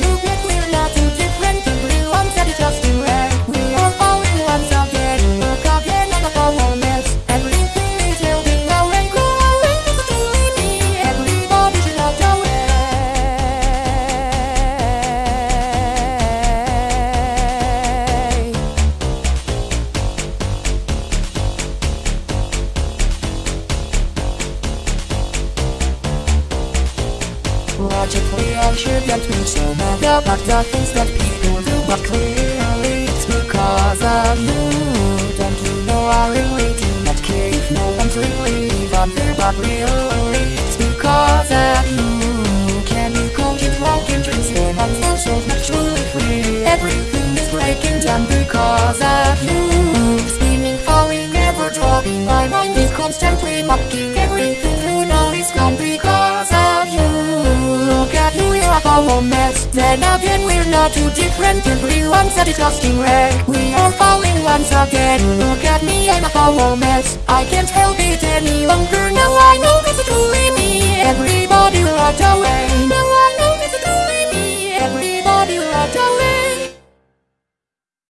you Logically I shouldn't be so mad about the things that people do But clearly it's because of you. Don't you know I really do not care if no one's really even there But really it's because of you. Can you call it broken dreams when I'm so not truly free? Everything is breaking down because of you. Spinning, falling, never dropping My mind is constantly mocking mess Then again we're not too different. Everyone's a disgusting wreck We are falling once again. Look at me, I'm a foul mess I can't help it any longer. Now I know this is truly me. Everybody